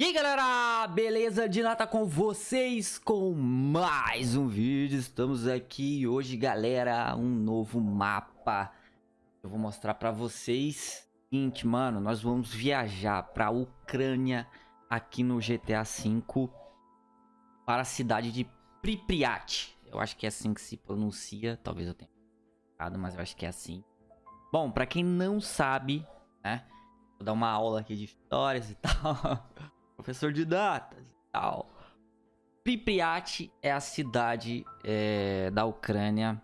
E aí galera, beleza? De nata com vocês com mais um vídeo, estamos aqui hoje galera, um novo mapa. Eu vou mostrar pra vocês. Seguinte, mano, nós vamos viajar pra Ucrânia aqui no GTA V Para a cidade de Pripyat. Eu acho que é assim que se pronuncia, talvez eu tenha errado, mas eu acho que é assim. Bom, pra quem não sabe, né Vou dar uma aula aqui de histórias e tal professor de datas e tal. Pripyat é a cidade é, da Ucrânia,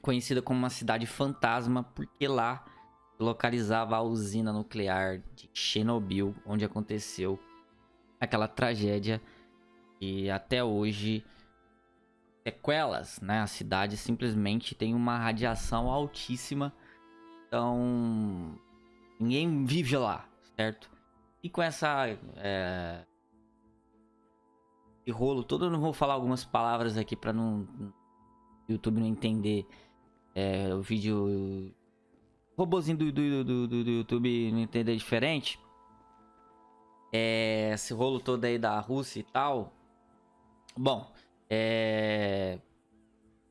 conhecida como uma cidade fantasma, porque lá localizava a usina nuclear de Chernobyl, onde aconteceu aquela tragédia e até hoje sequelas, né? A cidade simplesmente tem uma radiação altíssima, então ninguém vive lá, certo? E com essa... É... Esse rolo todo, eu não vou falar algumas palavras aqui pra não... YouTube não entender é, o vídeo... O robozinho do, do, do, do, do YouTube não entender diferente. É, esse rolo todo aí da Rússia e tal. Bom, é...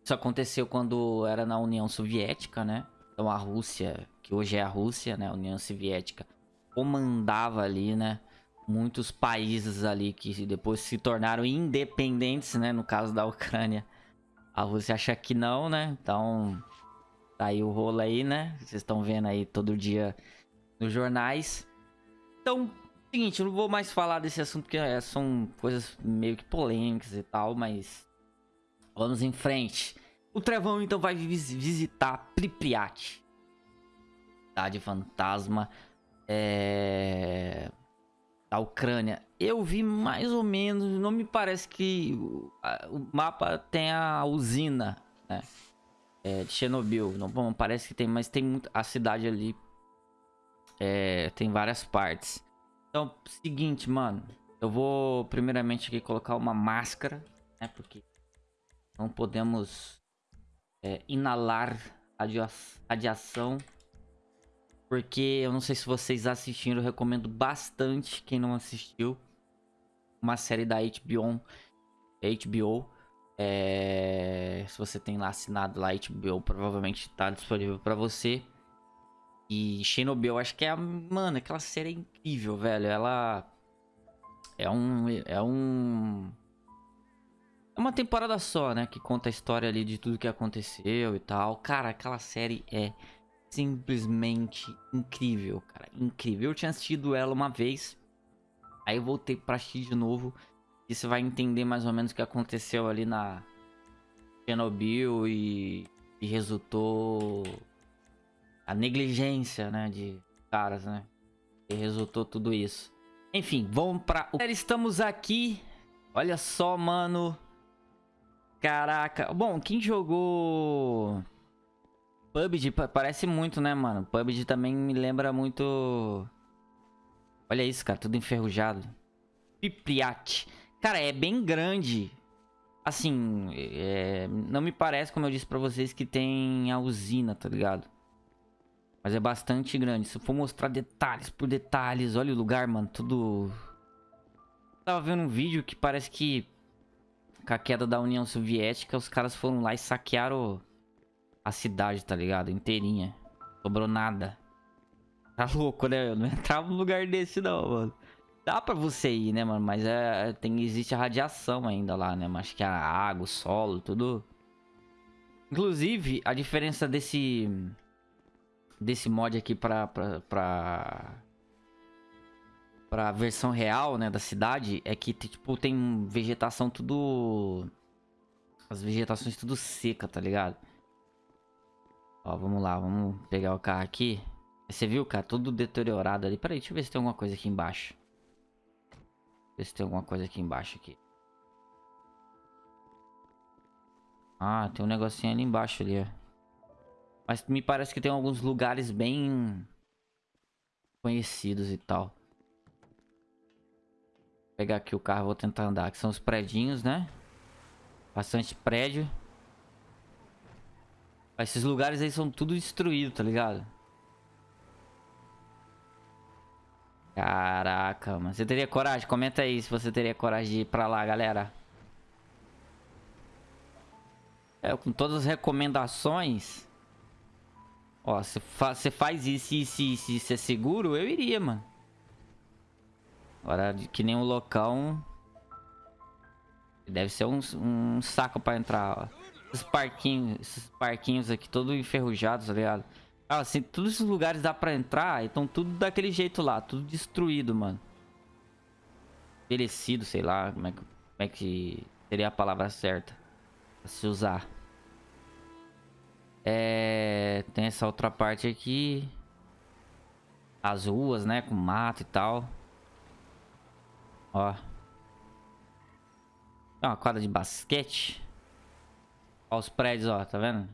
Isso aconteceu quando era na União Soviética, né? Então a Rússia, que hoje é a Rússia, né? A União Soviética comandava ali, né? Muitos países ali que depois se tornaram independentes, né? No caso da Ucrânia. A Rússia acha que não, né? Então, tá aí o rolo aí, né? Vocês estão vendo aí todo dia nos jornais. Então, seguinte, eu não vou mais falar desse assunto porque é, são coisas meio que polêmicas e tal, mas vamos em frente. O Trevão então vai visitar Pripyat, cidade fantasma é... da Ucrânia. Eu vi mais ou menos, não me parece que o, mapa tem a usina, né? É, de Chernobyl. Não, bom, parece que tem, mas tem muito, a cidade ali é, tem várias partes. Então, seguinte, mano. Eu vou primeiramente aqui colocar uma máscara, né? Porque não podemos é, inalar radiação porque eu não sei se vocês assistiram, eu recomendo bastante quem não assistiu. Uma série da HBO. HBO. É... Se você tem lá assinado lá HBO, provavelmente tá disponível pra você. E Chernobyl, acho que é a... Mano, aquela série é incrível, velho. Ela... É um... É um... É uma temporada só, né? Que conta a história ali de tudo que aconteceu e tal. Cara, aquela série é simplesmente incrível, cara. Incrível. Eu tinha assistido ela uma vez. Aí eu voltei pra assistir de novo. E você vai entender mais ou menos o que aconteceu ali na Chernobyl e, e resultou a negligência, né, de caras, né? E resultou tudo isso. Enfim, vamos pra... Estamos aqui. Olha só, mano. Caraca. Bom, quem jogou... PUBG parece muito, né, mano? PUBG também me lembra muito... Olha isso, cara, tudo enferrujado. Pripyat. Cara, é bem grande. Assim, é... não me parece, como eu disse pra vocês, que tem a usina, tá ligado? Mas é bastante grande. Se eu for mostrar detalhes por detalhes, olha o lugar, mano, tudo... tava vendo um vídeo que parece que... Com a queda da União Soviética, os caras foram lá e saquearam a cidade, tá ligado? Inteirinha. Sobrou nada. Tá louco, né? Eu não entrava num lugar desse não, mano. Dá pra você ir, né, mano? Mas é, tem, existe a radiação ainda lá, né? Mas que a água, o solo, tudo... Inclusive, a diferença desse... Desse mod aqui pra... pra, pra pra versão real, né, da cidade, é que, tipo, tem vegetação tudo... As vegetações tudo seca, tá ligado? Ó, vamos lá, vamos pegar o carro aqui. Você viu, cara? Tudo deteriorado ali. Peraí, deixa eu ver se tem alguma coisa aqui embaixo. Ver se tem alguma coisa aqui embaixo aqui. Ah, tem um negocinho ali embaixo ali, ó. Mas me parece que tem alguns lugares bem conhecidos e tal. Vou pegar aqui o carro, vou tentar andar. Que são os predinhos, né? Bastante prédio. Esses lugares aí são tudo destruídos, tá ligado? Caraca, mano. Você teria coragem? Comenta aí se você teria coragem de ir pra lá, galera. É, com todas as recomendações. Ó, você fa faz isso, isso, isso, isso é seguro, eu iria, mano. Agora, que nem um locão... Deve ser um, um saco pra entrar, ó. Esses parquinhos, esses parquinhos aqui, todos enferrujados, tá ligado? Ah, assim, todos esses lugares dá pra entrar, então tudo daquele jeito lá, tudo destruído, mano. Envelhecido, sei lá, como é, que, como é que seria a palavra certa pra se usar. É, tem essa outra parte aqui. As ruas, né, com mato e tal. Ó. É uma quadra de basquete. Ó os prédios, ó, tá vendo?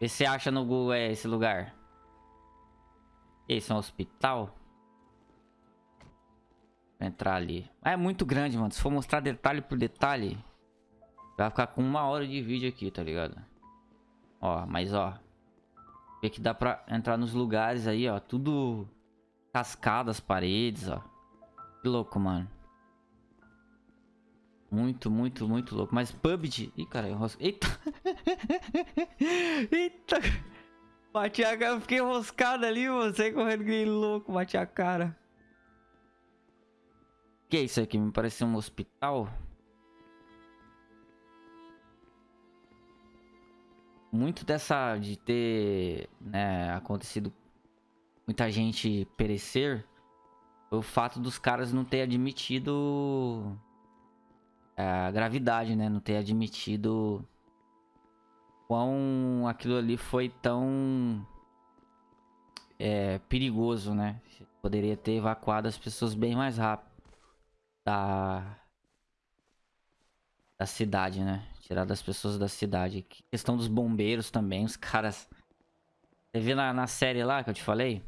Vê se acha no Google é, esse lugar. Esse é um hospital. Vou entrar ali. É muito grande, mano. Se for mostrar detalhe por detalhe, vai ficar com uma hora de vídeo aqui, tá ligado? Ó, mas ó. Vê que dá pra entrar nos lugares aí, ó. Tudo cascado as paredes, ó. Que louco, mano. Muito, muito, muito louco. Mas PUBG... Ih, cara, enrosca... Eita! Eita! Bati a cara, fiquei enroscado ali, você correndo que louco, bati a cara. Que é isso aqui? Me parece um hospital. Muito dessa de ter né, acontecido muita gente perecer foi o fato dos caras não ter admitido a gravidade, né? Não ter admitido quão aquilo ali foi tão é, perigoso, né? Poderia ter evacuado as pessoas bem mais rápido da, da cidade, né? Tirado as pessoas da cidade. Questão dos bombeiros também, os caras... Você vê na, na série lá que eu te falei?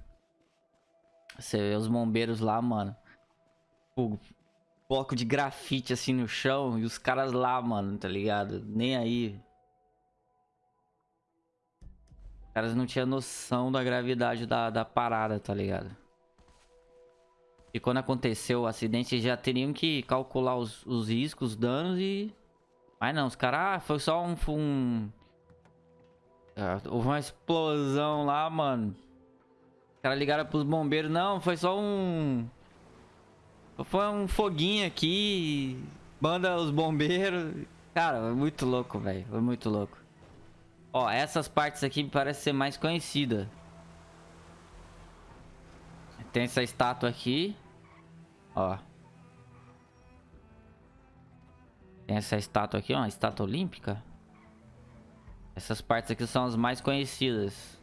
Você vê os bombeiros lá, mano. Bloco de grafite assim no chão e os caras lá, mano, tá ligado? Nem aí. Os caras não tinham noção da gravidade da, da parada, tá ligado? E quando aconteceu o acidente, já teriam que calcular os, os riscos, os danos e... Mas não, os caras... Ah, foi só um... um... Ah, houve uma explosão lá, mano. Os caras ligaram pros bombeiros. Não, foi só um... Foi um foguinho aqui, manda os bombeiros. Cara, é muito louco, velho. Foi muito louco. Ó, essas partes aqui parecem ser mais conhecidas. Tem essa estátua aqui. Ó. Tem essa estátua aqui, ó. Estátua olímpica. Essas partes aqui são as mais conhecidas.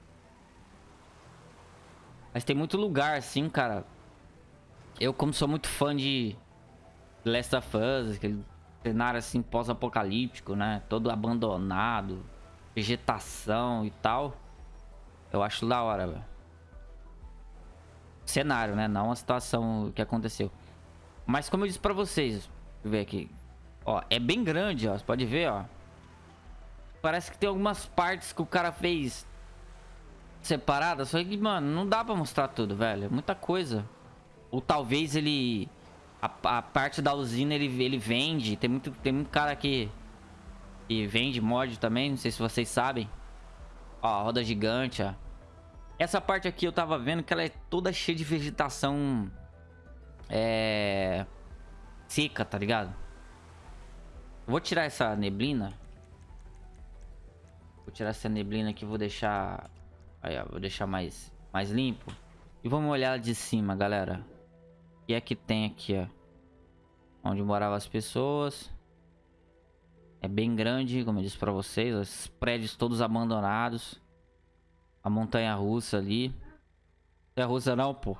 Mas tem muito lugar, assim, cara. Eu, como sou muito fã de Last of Us, aquele cenário assim pós-apocalíptico, né? Todo abandonado, vegetação e tal. Eu acho da hora, velho. Cenário, né? Não a situação que aconteceu. Mas como eu disse pra vocês, deixa eu ver aqui. Ó, é bem grande, ó. Você pode ver, ó. Parece que tem algumas partes que o cara fez separadas. Só que, mano, não dá pra mostrar tudo, velho. É muita coisa. Ou talvez ele... A, a, parte da usina ele, ele vende. Tem muito, tem muito cara que, que vende mod também. Não sei se vocês sabem. Ó, roda gigante, ó. Essa parte aqui eu tava vendo que ela é toda cheia de vegetação... É... Seca, tá ligado? Eu vou tirar essa neblina. Vou tirar essa neblina aqui, vou deixar... Aí, ó, vou deixar mais, mais limpo. E vamos olhar de cima, galera que é que tem aqui, ó? Onde moravam as pessoas. É bem grande, como eu disse pra vocês. Os prédios todos abandonados. A montanha russa ali. Montanha russa não, pô.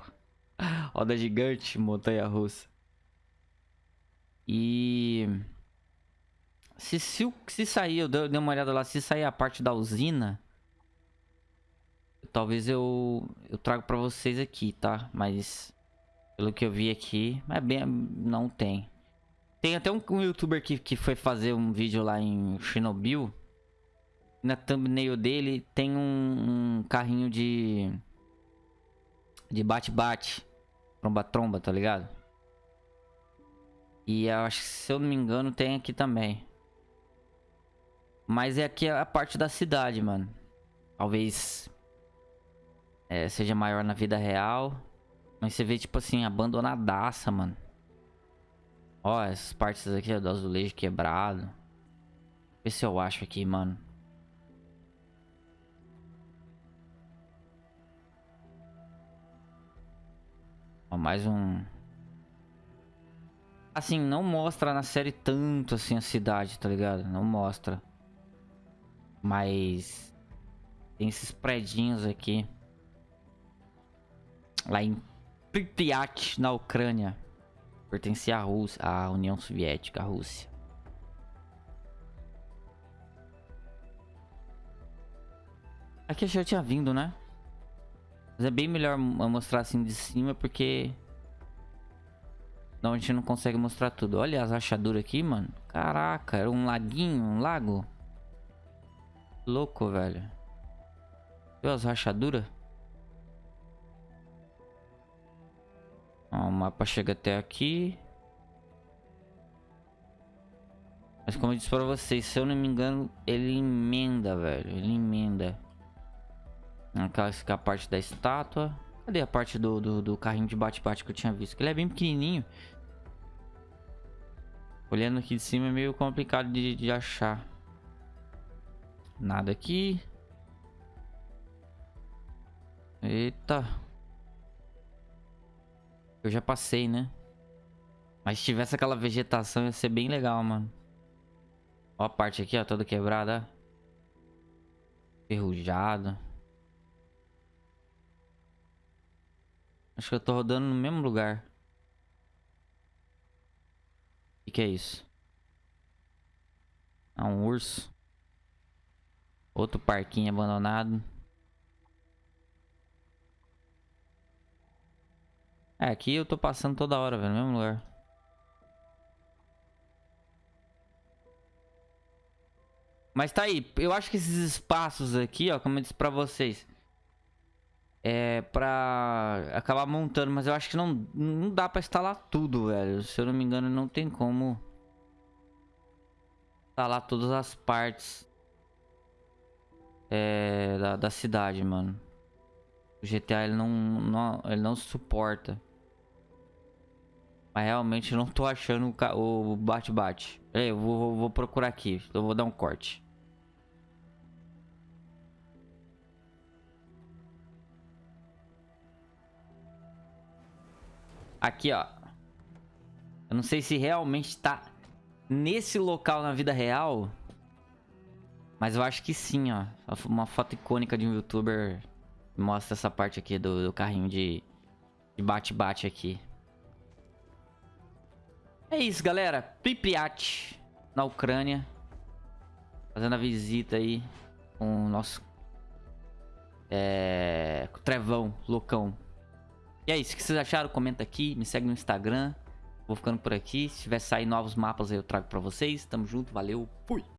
Roda gigante, montanha russa. E... Se, se, se sair, eu dei uma olhada lá, se sair a parte da usina... Talvez eu, eu trago pra vocês aqui, tá? Mas... Pelo que eu vi aqui, é bem, não tem. Tem até um, um youtuber que, que foi fazer um vídeo lá em Chernobyl. Na thumbnail dele tem um, um carrinho de... De bate-bate. Tromba-tromba, tá ligado? E eu acho que, se eu não me engano, tem aqui também. Mas é aqui a parte da cidade, mano. Talvez é, seja maior na vida real. Mas você vê, tipo assim, abandonadaça, mano. Ó, essas partes aqui ó, do azulejo quebrado. Vê se eu acho aqui, mano. Ó, mais um... Assim, não mostra na série tanto assim a cidade, tá ligado? Não mostra. Mas... Tem esses predinhos aqui. Lá em Pripyat, na Ucrânia. Pertencia à Rússia, à União Soviética, à Rússia. Aqui eu já tinha vindo, né? Mas é bem melhor mostrar assim de cima porque... Não, a gente não consegue mostrar tudo. Olha as rachaduras aqui, mano. Caraca, era um laguinho, um lago. Louco, velho. Viu as rachaduras? Ó, o mapa chega até aqui. Mas como eu disse pra vocês, se eu não me engano, ele emenda, velho. Ele emenda. Aquela é a parte da estátua. Cadê a parte do, do, do carrinho de bate-bate que eu tinha visto? Que ele é bem pequenininho. Olhando aqui de cima é meio complicado de, de achar. Nada aqui. Eita. Eu já passei, né? Mas se tivesse aquela vegetação ia ser bem legal, mano. Ó a parte aqui, ó, toda quebrada. Ferrujada. Acho que eu tô rodando no mesmo lugar. O que, que é isso? Ah, um urso. Outro parquinho abandonado. É, aqui eu tô passando toda hora, velho, no mesmo lugar. Mas tá aí, eu acho que esses espaços aqui, ó, como eu disse pra vocês, é pra acabar montando, mas eu acho que não, não dá pra instalar tudo, velho. Se eu não me engano, não tem como instalar todas as partes é, da, da cidade, mano. O GTA ele não, não, ele não suporta. Mas realmente não tô achando o bate-bate. Eu vou, vou procurar aqui. Eu vou dar um corte. Aqui, ó. Eu não sei se realmente tá nesse local na vida real. Mas eu acho que sim, ó. Uma foto icônica de um youtuber mostra essa parte aqui do, do carrinho de bate-bate aqui. É isso, galera. Pripyat, na Ucrânia. Fazendo a visita aí com o nosso é, trevão, loucão. E é isso, o que vocês acharam? Comenta aqui, me segue no Instagram. Vou ficando por aqui. Se tiver sair novos mapas aí eu trago pra vocês. Tamo junto, valeu, fui!